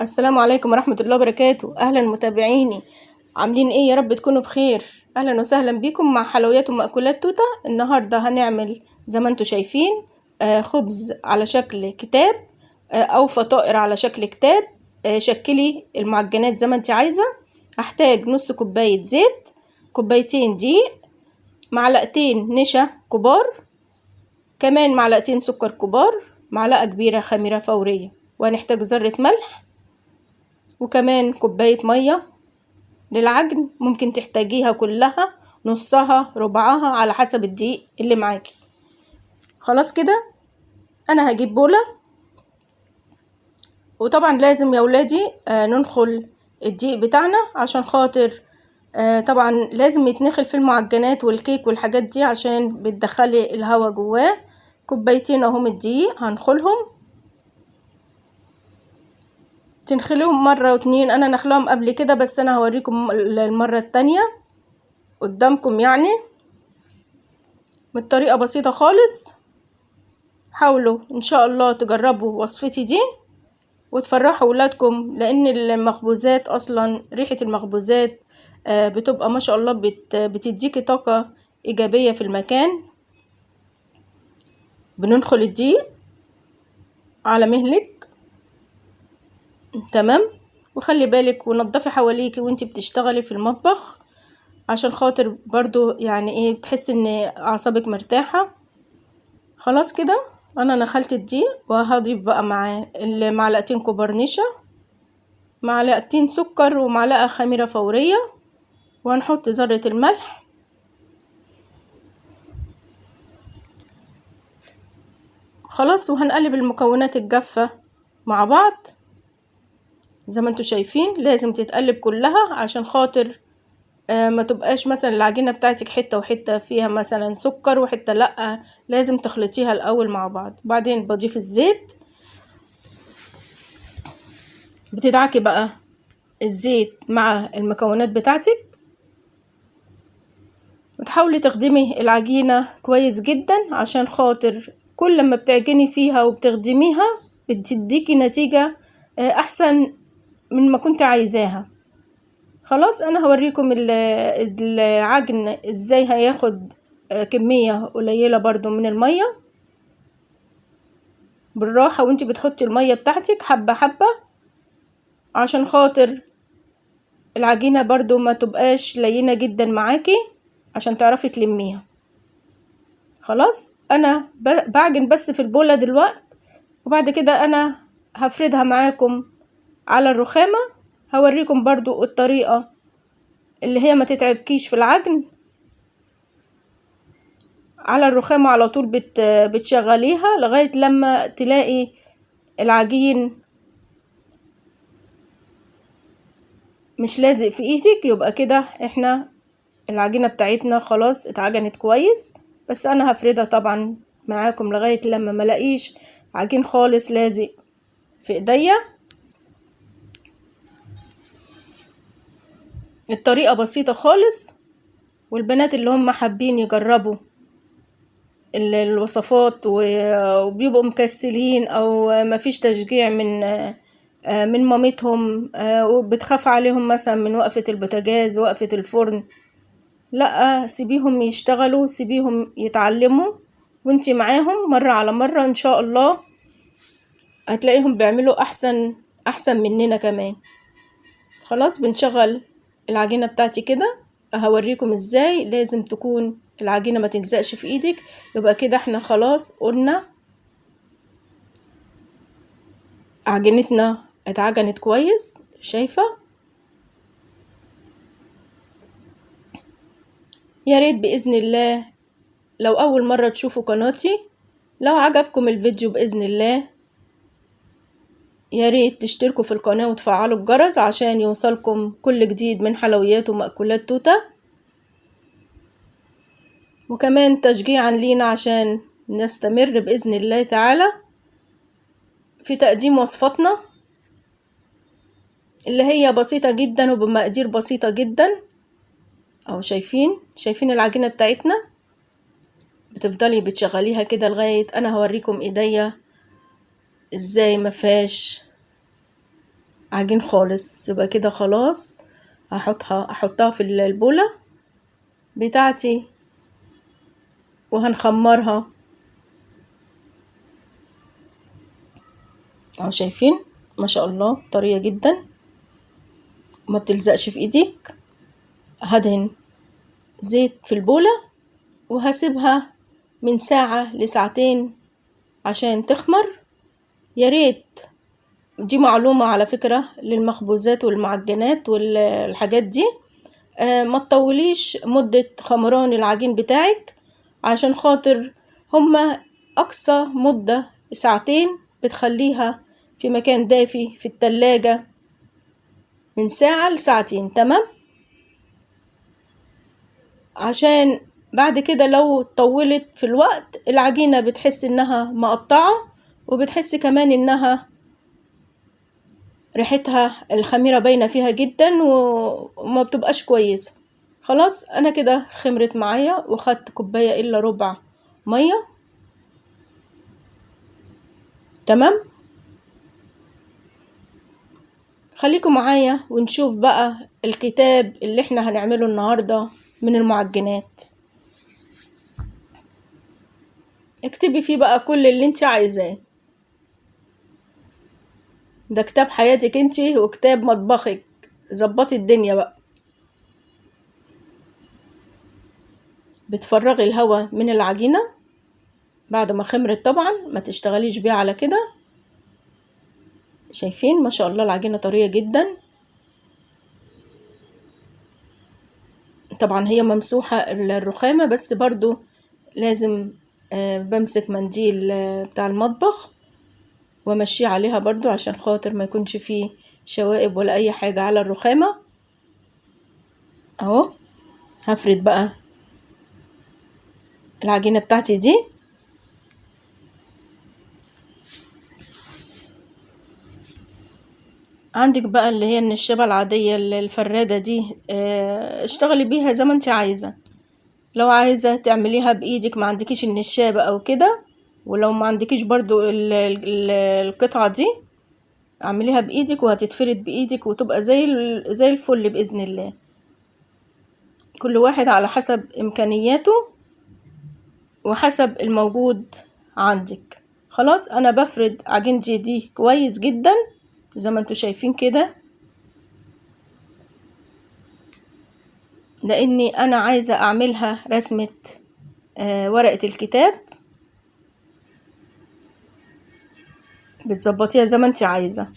السلام عليكم ورحمة الله وبركاته. أهلا متابعيني. عاملين إيه؟ يا رب تكونوا بخير. أهلا وسهلا بيكم مع حلويات ومأكولات توتة. النهاردة هنعمل زي ما أنتوا شايفين آه خبز على شكل كتاب آه أو فطائر على شكل كتاب. آه شكلي المعجنات زي ما انت عايزة. هحتاج نص كوباية زيت كوبايتين دقيق معلقتين نشا كبار كمان معلقتين سكر كبار معلقة كبيرة خميرة فورية. وهنحتاج ذرة ملح وكمان كوباية مية للعجن ممكن تحتاجيها كلها نصها ربعها على حسب الدقيق اللي معاكي. خلاص كده؟ أنا هجيب بولة. وطبعا لازم يا ولادي آه ننخل الدقيق بتاعنا عشان خاطر آه طبعا لازم يتنخل في المعجنات والكيك والحاجات دي عشان بتدخلي الهواء جواه. كوبايتين اهم الدقيق هنخلهم. تنخليهم مرة واتنين. أنا نخلهم قبل كده بس أنا هوريكم المرة التانية قدامكم يعني. بطريقة بسيطة خالص. حاولوا إن شاء الله تجربوا وصفتي دي وتفرحوا ولادكم لأن المخبوزات أصلا ريحة المخبوزات بتبقى ما شاء الله بت بتديكي طاقة إيجابية في المكان. بننخل الدقيق على مهلك. تمام؟ وخلي بالك ونضفي حواليكي وانتي بتشتغلي في المطبخ عشان خاطر برضو يعني إيه بتحسي ان اعصابك مرتاحة. خلاص كده؟ أنا نخلت الدقيق وهضيف بقى معاه المعلقتين كبار نشا معلقتين سكر ومعلقة خميرة فورية وهنحط ذرة الملح. خلاص؟ وهنقلب المكونات الجافة مع بعض. زي ما أنتوا شايفين لازم تتقلب كلها عشان خاطر آه ما تبقاش مثلا العجينة بتاعتك حتة وحتة فيها مثلا سكر وحتة لأ لازم تخلطيها الأول مع بعض. بعدين بضيف الزيت. بتدعكي بقى الزيت مع المكونات بتاعتك. وتحاولي تخدمي العجينة كويس جدا عشان خاطر كل ما بتعجني فيها وبتخدميها بتديكي نتيجة أحسن من ما كنت عايزاها. خلاص أنا هوريكم العجن إزاي هياخد كمية قليلة برضو من المية. بالراحة وأنتي بتحطي المية بتاعتك حبة حبة عشان خاطر العجينة برضو ما تبقاش لينة جدا معاكي عشان تعرفي تلميها. خلاص أنا بعجن بس في البولة دلوقت وبعد كده أنا هفردها معاكم على الرخامة هوريكم برضو الطريقة اللي هي ما تتعبكيش في العجن. على الرخامة على طول بت بتشغليها لغاية لما تلاقي العجين مش لازق في إيدك يبقى كده إحنا العجينة بتاعتنا خلاص اتعجنت كويس. بس أنا هفردها طبعا معاكم لغاية لما ملاقيش عجين خالص لازق في إيديا. الطريقة بسيطة خالص والبنات اللي هم حابين يجربوا الوصفات وبيبقوا مكسلين أو مفيش تشجيع من من مامتهم وبتخاف عليهم مثلا من وقفة البوتاجاز وقفة الفرن. لا سيبيهم يشتغلوا سيبيهم يتعلموا وانتي معاهم مرة على مرة إن شاء الله هتلاقيهم بيعملوا أحسن أحسن مننا كمان. خلاص بنشغل العجينة بتاعتي كده هوريكم إزاي لازم تكون العجينة ما تلزقش في إيدك. يبقى كده إحنا خلاص قلنا عجينتنا اتعجنت كويس. شايفة؟ يا ريت بإذن الله لو أول مرة تشوفوا قناتي لو عجبكم الفيديو بإذن الله يا ريت تشتركوا في القناة وتفعلوا الجرس عشان يوصلكم كل جديد من حلويات ومأكولات توتة وكمان تشجيعا لينا عشان نستمر بإذن الله تعالى في تقديم وصفاتنا اللي هي بسيطة جدا وبمقادير بسيطة جدا. اهو شايفين؟ شايفين العجينة بتاعتنا؟ بتفضلي بتشغليها كده لغاية أنا هوريكم إيديا. إزاي مفيهاش عجين خالص؟ يبقى كده خلاص هحطها احطها في البولة بتاعتي وهنخمرها. اهو شايفين؟ ما شاء الله طرية جدا. ما بتلزقش في ايديك. هدهن زيت في البولة وهسيبها من ساعة لساعتين عشان تخمر. يا ريت. دي معلومة على فكرة للمخبوزات والمعجنات والحاجات دي. آه ما تطوليش مدة خمران العجين بتاعك عشان خاطر هما أقصى مدة ساعتين بتخليها في مكان دافي في التلاجة من ساعة لساعتين تمام؟ عشان بعد كده لو طولت في الوقت العجينة بتحس إنها مقطعة وبتحس كمان إنها ريحتها الخميرة باينة فيها جدا وما بتبقاش كويسة. خلاص أنا كده خمرت معايا وخدت كوباية إلا ربع مية. تمام؟ خليكم معايا ونشوف بقى الكتاب اللي إحنا هنعمله النهاردة من المعجنات. اكتبي فيه بقى كل اللي انت عايزاه. ده كتاب حياتك انت وكتاب مطبخك. ظبطي الدنيا بقى. بتفرغي الهواء من العجينة بعد ما خمرت طبعا ما تشتغليش بيها على كده. شايفين؟ ما شاء الله العجينة طرية جدا. طبعا هي ممسوحة الرخامة بس برضو لازم آه بمسك منديل آه بتاع المطبخ. وامشيه عليها برضو عشان خاطر ما يكونش فيه شوائب ولا أي حاجة على الرخامة. أهو هفرد بقى العجينة بتاعتي دي. عندك بقى اللي هي النشابة العادية الفرادة دي آه اشتغلي بيها زي ما انت عايزة. لو عايزة تعمليها بإيدك ما عندكيش النشابة أو كده ولو ما عندكيش برضو ال ال القطعة دي اعمليها بإيدك وهتتفرد بإيدك وتبقى زي زي الفل بإذن الله. كل واحد على حسب إمكانياته وحسب الموجود عندك. خلاص أنا بفرد عجينتي دي كويس جدا زي ما أنتوا شايفين كده. لأني أنا عايزة أعملها رسمة آه ورقة الكتاب. بتظبطيها زي ما انت عايزة.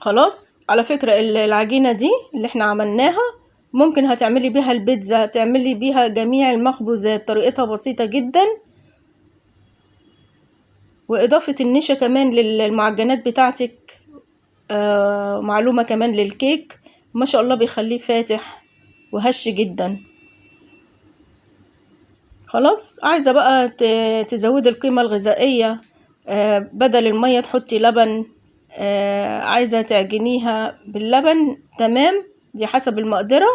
خلاص؟ على فكرة العجينة دي اللي إحنا عملناها ممكن هتعملي بيها البيتزا تعملي بيها جميع المخبوزات طريقتها بسيطة جدا. وإضافة النشا كمان للمعجنات بتاعتك. آه معلومة كمان للكيك. ما شاء الله بيخليه فاتح وهش جدا. خلاص؟ عايزة بقى تزودي القيمة الغذائية. آه بدل المية تحطي لبن آه عايزة تعجنيها باللبن تمام؟ دي حسب المقدرة.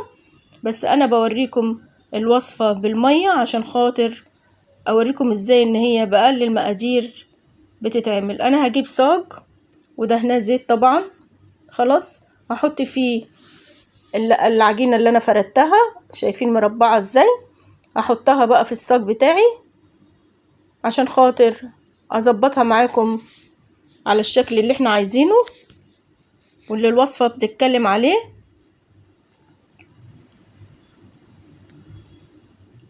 بس أنا بوريكم الوصفة بالمية عشان خاطر أوريكم إزاي إن هي بأقل المقادير بتتعمل. أنا هجيب صاج ودهناه زيت طبعا. خلاص؟ هحط فيه العجينة اللي أنا فردتها. شايفين مربعة إزاي؟ هحطها بقى في الصاج بتاعي عشان خاطر أظبطها معاكم على الشكل اللي إحنا عايزينه واللي الوصفة بتتكلم عليه.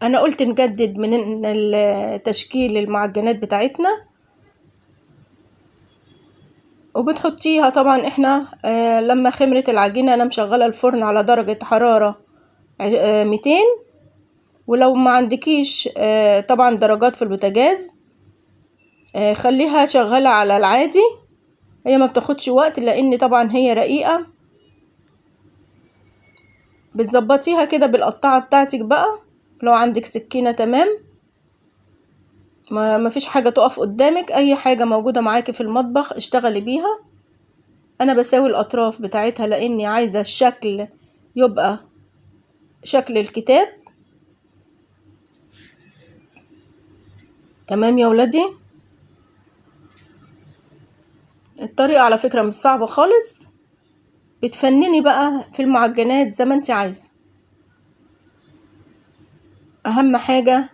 أنا قلت نجدد من تشكيل المعجنات بتاعتنا. وبتحطيها طبعا إحنا آه لما خمرت العجينة أنا مشغلة الفرن على درجة حرارة آه ميتين. ولو ما عندكيش آه طبعا درجات في البوتاجاز آه خليها شغالة على العادي. هي ما بتاخدش وقت لأن طبعا هي رقيقة. بتظبطيها كده بالقطاعة بتاعتك بقى. لو عندك سكينة تمام. ما فيش حاجة تقف قدامك. أي حاجة موجودة معاكي في المطبخ اشتغلي بيها. أنا بساوي الأطراف بتاعتها لأني عايزة الشكل يبقى شكل الكتاب. تمام يا ولادي؟ الطريقة على فكرة مش صعبة خالص. بتفنني بقى في المعجنات زي ما انت عايزة. أهم حاجة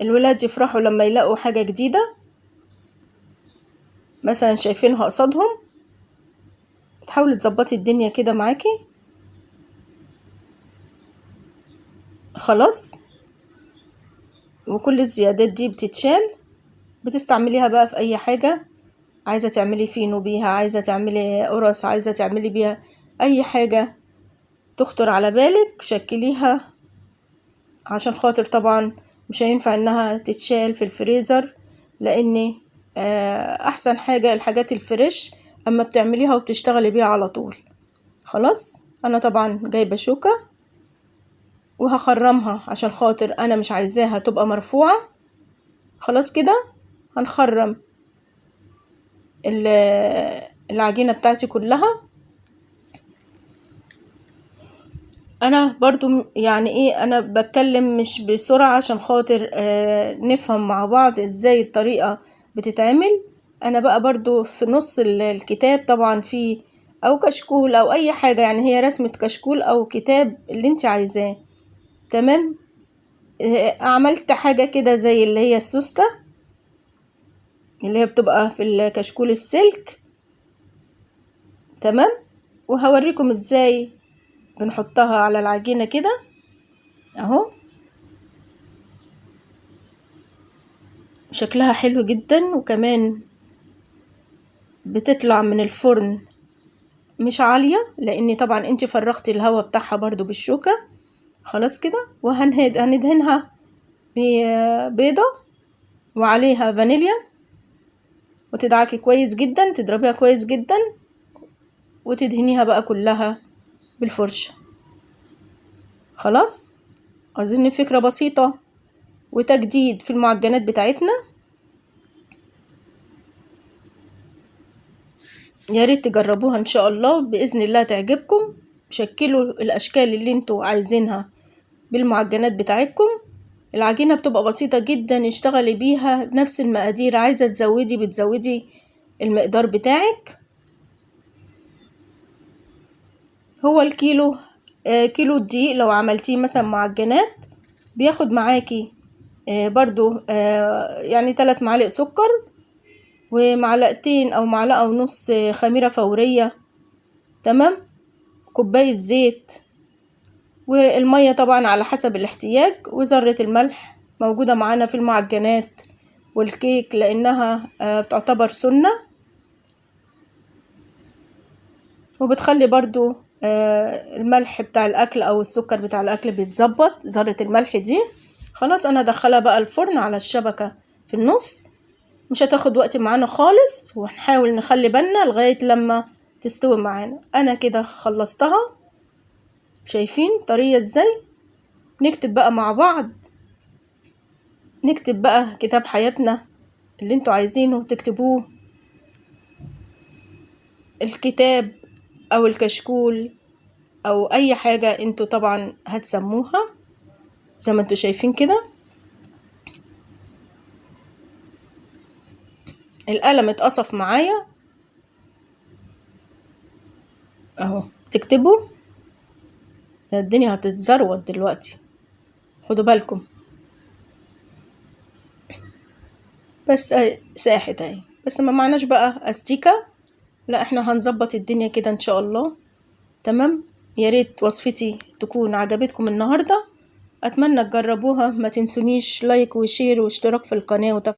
الولاد يفرحوا لما يلاقوا حاجة جديدة. مثلا شايفينها قصادهم بتحاولي تظبطي الدنيا كده معاكي. خلاص. وكل الزيادات دي بتتشال. بتستعمليها بقى في أي حاجة. عايزة تعملي فينو بيها عايزة تعملي قرص عايزة تعملي بيها أي حاجة تخطر على بالك شكليها عشان خاطر طبعا مش هينفع إنها تتشال في الفريزر لأن أحسن حاجة الحاجات الفريش أما بتعمليها وبتشتغلي بيها على طول. خلاص؟ أنا طبعا جايبة شوكة وهخرمها عشان خاطر أنا مش عايزاها تبقى مرفوعة. خلاص كده؟ هنخرم. العجينة بتاعتي كلها. أنا برضو يعني إيه أنا بتكلم مش بسرعة عشان خاطر آه نفهم مع بعض إزاي الطريقة بتتعمل. أنا بقى برضو في نص الكتاب طبعا في أو كشكول أو أي حاجة يعني هي رسمة كشكول أو كتاب اللي انت عايزاه. تمام؟ آه عملت حاجة كده زي اللي هي السوستة. اللي هي بتبقى في الكشكول السلك. تمام؟ وهوريكم إزاي بنحطها على العجينة كده. اهو. شكلها حلو جدا وكمان بتطلع من الفرن مش عالية لاني طبعا انت فرغتي الهواء بتاعها برضو بالشوكة. خلاص كده. وهنهد هندهنها ببيضة وعليها فانيليا. وتدعكي كويس جدا تضربيها كويس جدا وتدهنيها بقى كلها بالفرشة. خلاص؟ أظن فكرة بسيطة وتجديد في المعجنات بتاعتنا؟ يا ريت تجربوها إن شاء الله بإذن الله تعجبكم. شكلوا الأشكال اللي أنتوا عايزينها بالمعجنات بتاعتكم. العجينة بتبقى بسيطة جدا اشتغلي بيها نفس المقادير. عايزة تزودي بتزودي المقدار بتاعك. هو الكيلو آه كيلو الدقيق لو عملتيه مثلا معجنات بياخد معاكي آه برضو آه يعني تلات معالق سكر ومعلقتين أو معلقة ونص خميرة فورية تمام؟ كوباية زيت. والمية طبعا على حسب الاحتياج وذرة الملح موجودة معانا في المعجنات والكيك لأنها بتعتبر سنة. وبتخلي برضو الملح بتاع الأكل أو السكر بتاع الأكل بيتظبط ذرة الملح دي. خلاص أنا ادخلها بقى الفرن على الشبكة في النص. مش هتاخد وقت معانا خالص وهنحاول نخلي بالنا لغاية لما تستوي معانا. أنا كده خلصتها. شايفين طريقة إزاي نكتب بقى مع بعض نكتب بقى كتاب حياتنا اللي أنتوا عايزينه تكتبوه. الكتاب أو الكشكول أو أي حاجة أنتوا طبعا هتسموها زي ما أنتوا شايفين كده. القلم اتقصف معايا. أهو تكتبوا. الدنيا هتتزروت دلوقتي. خدوا بالكم. بس ساحت أهي. بس ما معناش بقى أستيكة. لا إحنا هنظبط الدنيا كده إن شاء الله. تمام؟ يا ريت وصفتي تكون عجبتكم النهارده. أتمنى تجربوها. ما تنسونيش لايك وشير واشتراك في القناة وتفعيل